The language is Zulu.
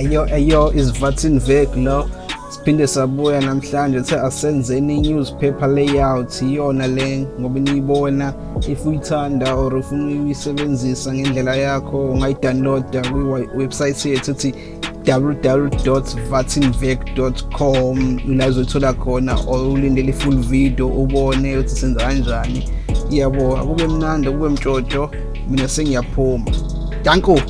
Ayo ayo is Vatin Vek lo. Siphinde sabuya namhlanje the asenzeni newspaper layout. Iyona le ngoba niyibona if uyithanda or ufuna uyisebenzisa ngendlela yakho ungayidownloada kwi-website yethu ethi www.vatinvec.com la uzothola khona or ulindele i-full video ubone ukuthi senza kanjani. Yabo akube mnandi akube mtshotsho mina sengiyaphuma. Danko!